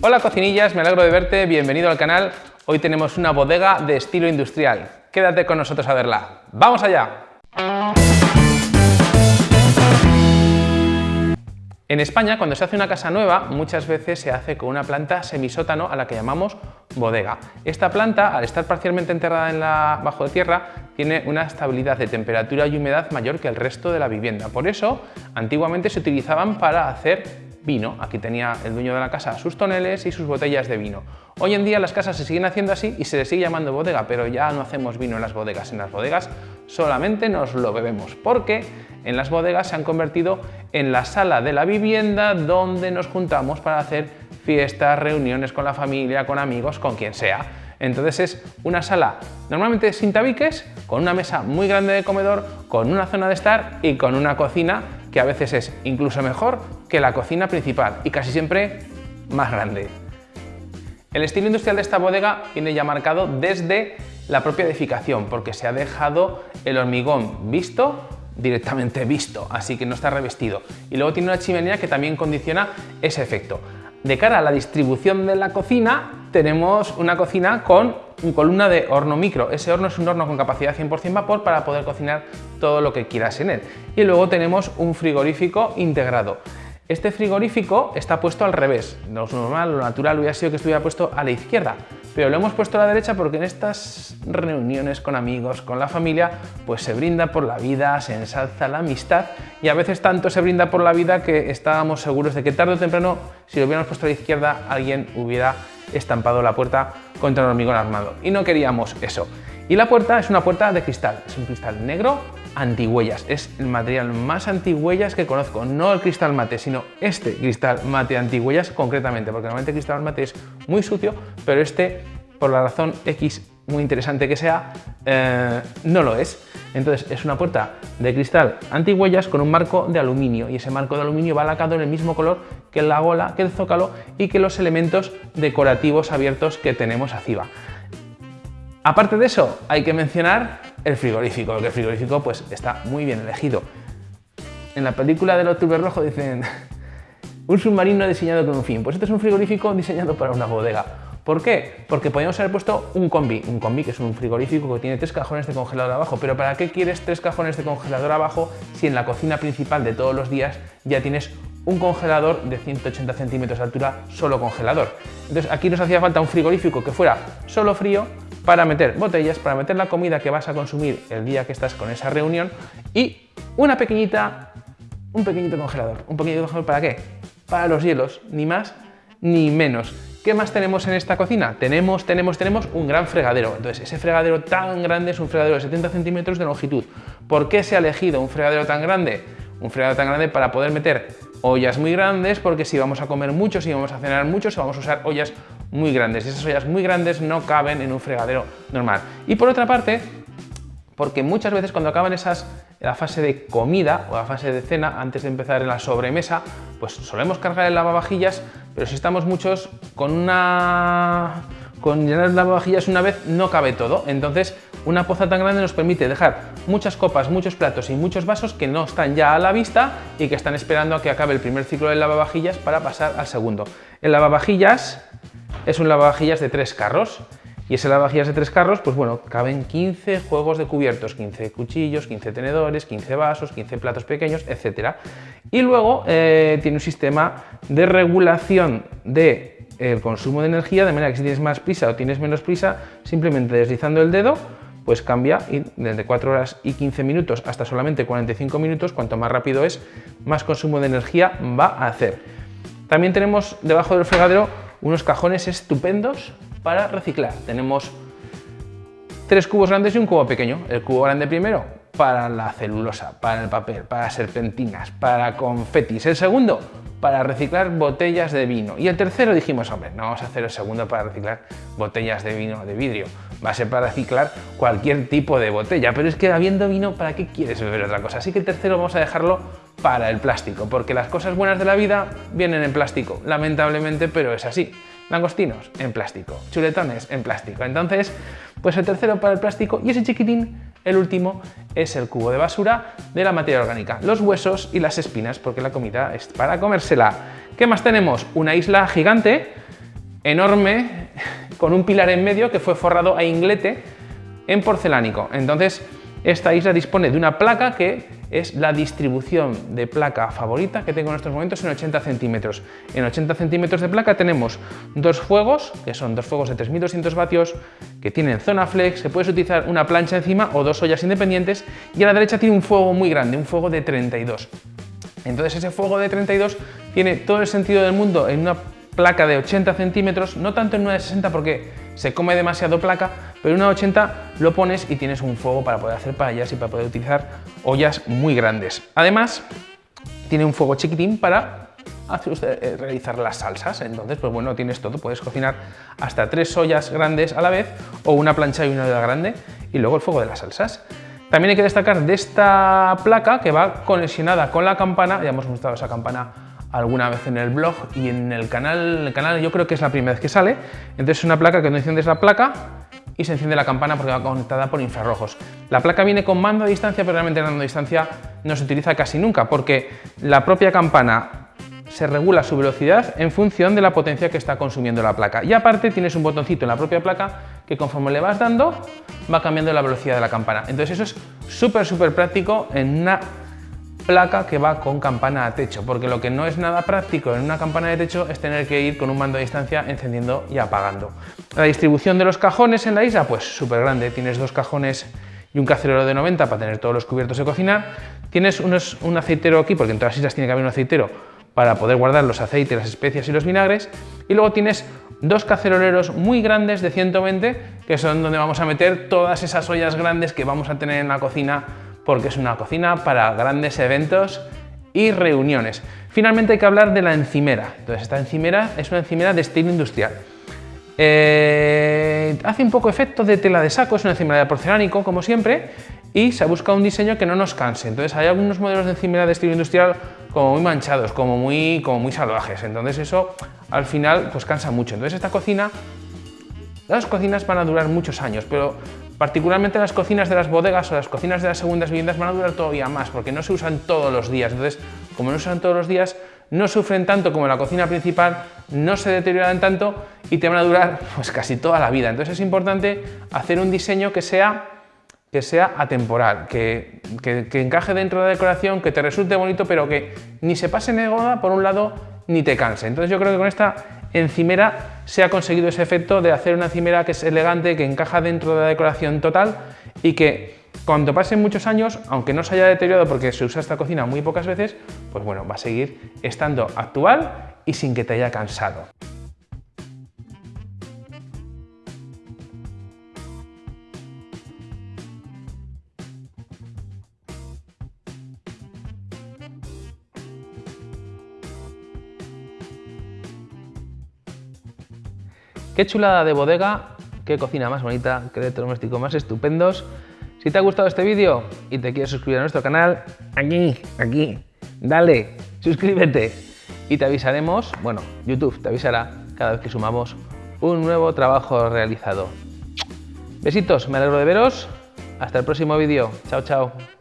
Hola cocinillas, me alegro de verte, bienvenido al canal. Hoy tenemos una bodega de estilo industrial. Quédate con nosotros a verla. ¡Vamos allá! En España, cuando se hace una casa nueva, muchas veces se hace con una planta semisótano a la que llamamos bodega. Esta planta, al estar parcialmente enterrada en la, bajo de tierra, tiene una estabilidad de temperatura y humedad mayor que el resto de la vivienda. Por eso, antiguamente se utilizaban para hacer vino. Aquí tenía el dueño de la casa sus toneles y sus botellas de vino. Hoy en día las casas se siguen haciendo así y se le sigue llamando bodega, pero ya no hacemos vino en las bodegas. En las bodegas solamente nos lo bebemos, porque en las bodegas se han convertido en la sala de la vivienda donde nos juntamos para hacer fiestas, reuniones con la familia, con amigos, con quien sea. Entonces es una sala normalmente sin tabiques, con una mesa muy grande de comedor, con una zona de estar y con una cocina que a veces es incluso mejor que la cocina principal y casi siempre más grande. El estilo industrial de esta bodega viene ya marcado desde la propia edificación porque se ha dejado el hormigón visto directamente visto, así que no está revestido. Y luego tiene una chimenea que también condiciona ese efecto. De cara a la distribución de la cocina, tenemos una cocina con columna de horno micro. Ese horno es un horno con capacidad 100% vapor para poder cocinar todo lo que quieras en él. Y luego tenemos un frigorífico integrado. Este frigorífico está puesto al revés. Lo normal, lo natural hubiera sido que estuviera puesto a la izquierda, pero lo hemos puesto a la derecha porque en estas reuniones con amigos, con la familia, pues se brinda por la vida, se ensalza la amistad y a veces tanto se brinda por la vida que estábamos seguros de que tarde o temprano, si lo hubiéramos puesto a la izquierda, alguien hubiera estampado la puerta contra el hormigón armado. Y no queríamos eso. Y la puerta es una puerta de cristal, es un cristal negro antihuellas. Es el material más antihuellas que conozco, no el cristal mate, sino este cristal mate antihuellas concretamente, porque normalmente el cristal mate es muy sucio, pero este, por la razón X muy interesante que sea, eh, no lo es. Entonces es una puerta de cristal antihuellas con un marco de aluminio y ese marco de aluminio va lacado en el mismo color que la gola, que el zócalo y que los elementos decorativos abiertos que tenemos arriba. Aparte de eso, hay que mencionar el frigorífico, porque el frigorífico pues, está muy bien elegido. En la película del Octubre Rojo dicen un submarino diseñado con un fin. Pues este es un frigorífico diseñado para una bodega. ¿Por qué? Porque podríamos haber puesto un combi, un combi que es un frigorífico que tiene tres cajones de congelador abajo, pero ¿para qué quieres tres cajones de congelador abajo si en la cocina principal de todos los días ya tienes un congelador de 180 centímetros de altura, solo congelador? Entonces aquí nos hacía falta un frigorífico que fuera solo frío, para meter botellas, para meter la comida que vas a consumir el día que estás con esa reunión y una pequeñita, un pequeñito congelador. ¿Un pequeñito congelador para qué? Para los hielos, ni más ni menos. ¿Qué más tenemos en esta cocina? Tenemos, tenemos, tenemos un gran fregadero. Entonces, ese fregadero tan grande es un fregadero de 70 centímetros de longitud. ¿Por qué se ha elegido un fregadero tan grande? Un fregadero tan grande para poder meter ollas muy grandes, porque si vamos a comer mucho, si vamos a cenar mucho, si vamos a usar ollas muy grandes. Y esas ollas muy grandes no caben en un fregadero normal. Y por otra parte, porque muchas veces cuando acaban esas la fase de comida o la fase de cena, antes de empezar en la sobremesa, pues solemos cargar el lavavajillas, pero si estamos muchos, con una con llenar el lavavajillas una vez no cabe todo. Entonces, una poza tan grande nos permite dejar muchas copas, muchos platos y muchos vasos que no están ya a la vista y que están esperando a que acabe el primer ciclo del lavavajillas para pasar al segundo. El lavavajillas es un lavavajillas de tres carros. Y ese lavavajillas de tres carros, pues bueno, caben 15 juegos de cubiertos, 15 cuchillos, 15 tenedores, 15 vasos, 15 platos pequeños, etc. Y luego eh, tiene un sistema de regulación del el consumo de energía, de manera que si tienes más prisa o tienes menos prisa, simplemente deslizando el dedo, pues cambia y desde 4 horas y 15 minutos hasta solamente 45 minutos, cuanto más rápido es, más consumo de energía va a hacer. También tenemos debajo del fregadero unos cajones estupendos para reciclar. Tenemos tres cubos grandes y un cubo pequeño. El cubo grande primero para la celulosa, para el papel, para serpentinas, para confetis. El segundo para reciclar botellas de vino. Y el tercero dijimos, hombre, no vamos a hacer el segundo para reciclar botellas de vino de vidrio. Va a ser para reciclar cualquier tipo de botella. Pero es que habiendo vino, ¿para qué quieres beber otra cosa? Así que el tercero vamos a dejarlo para el plástico, porque las cosas buenas de la vida vienen en plástico, lamentablemente, pero es así. Langostinos en plástico, chuletones en plástico. Entonces, pues el tercero para el plástico y ese chiquitín, el último, es el cubo de basura de la materia orgánica, los huesos y las espinas, porque la comida es para comérsela. ¿Qué más tenemos? Una isla gigante, enorme, con un pilar en medio que fue forrado a inglete en porcelánico. Entonces, esta isla dispone de una placa que es la distribución de placa favorita que tengo en estos momentos en 80 centímetros. En 80 centímetros de placa tenemos dos fuegos, que son dos fuegos de 3200 vatios, que tienen zona flex, se puede utilizar una plancha encima o dos ollas independientes, y a la derecha tiene un fuego muy grande, un fuego de 32. Entonces ese fuego de 32 tiene todo el sentido del mundo en una placa de 80 centímetros, no tanto en una de 60 porque se come demasiado placa, pero una 80 lo pones y tienes un fuego para poder hacer paellas y para poder utilizar ollas muy grandes. Además, tiene un fuego chiquitín para eh, realizar las salsas, entonces pues bueno, tienes todo, puedes cocinar hasta tres ollas grandes a la vez o una plancha y una olla grande y luego el fuego de las salsas. También hay que destacar de esta placa que va conexionada con la campana, ya hemos mostrado esa campana alguna vez en el blog y en el canal, el canal yo creo que es la primera vez que sale. Entonces es una placa que no enciendes la placa y se enciende la campana porque va conectada por infrarrojos. La placa viene con mando a distancia, pero realmente el mando a distancia no se utiliza casi nunca porque la propia campana se regula su velocidad en función de la potencia que está consumiendo la placa. Y aparte tienes un botoncito en la propia placa que conforme le vas dando va cambiando la velocidad de la campana. Entonces eso es súper súper práctico en una placa que va con campana a techo, porque lo que no es nada práctico en una campana de techo es tener que ir con un mando a distancia encendiendo y apagando. La distribución de los cajones en la isla, pues súper grande, tienes dos cajones y un cacerero de 90 para tener todos los cubiertos de cocinar, tienes un aceitero aquí, porque en todas las islas tiene que haber un aceitero para poder guardar los aceites, las especias y los vinagres, y luego tienes dos caceroleros muy grandes de 120, que son donde vamos a meter todas esas ollas grandes que vamos a tener en la cocina porque es una cocina para grandes eventos y reuniones. Finalmente hay que hablar de la encimera. Entonces esta encimera es una encimera de estilo industrial. Eh, hace un poco efecto de tela de saco, es una encimera de porcelánico como siempre y se ha buscado un diseño que no nos canse. Entonces hay algunos modelos de encimera de estilo industrial como muy manchados, como muy, como muy salvajes. Entonces eso al final pues cansa mucho. Entonces esta cocina, las cocinas van a durar muchos años, pero Particularmente las cocinas de las bodegas o las cocinas de las segundas viviendas van a durar todavía más porque no se usan todos los días. Entonces, como no se usan todos los días, no sufren tanto como la cocina principal, no se deterioran tanto y te van a durar pues, casi toda la vida. Entonces es importante hacer un diseño que sea, que sea atemporal, que, que, encaje dentro de la decoración, que te resulte bonito, pero que ni se pase de por un lado ni te canse. Entonces yo creo que con esta encimera se ha conseguido ese efecto de hacer una encimera que es elegante, que encaja dentro de la decoración total y que cuando pasen muchos años, aunque no se haya deteriorado porque se usa esta cocina muy pocas veces, pues bueno, va a seguir estando actual y sin que te haya cansado. Qué chulada de bodega, qué cocina más bonita, qué electrodomésticos más estupendos. Si te ha gustado este vídeo y te quieres suscribir a nuestro canal, aquí, aquí, dale, suscríbete y te avisaremos, bueno, YouTube te avisará cada vez que sumamos un nuevo trabajo realizado. Besitos, me alegro de veros. Hasta el próximo vídeo. Chao, chao.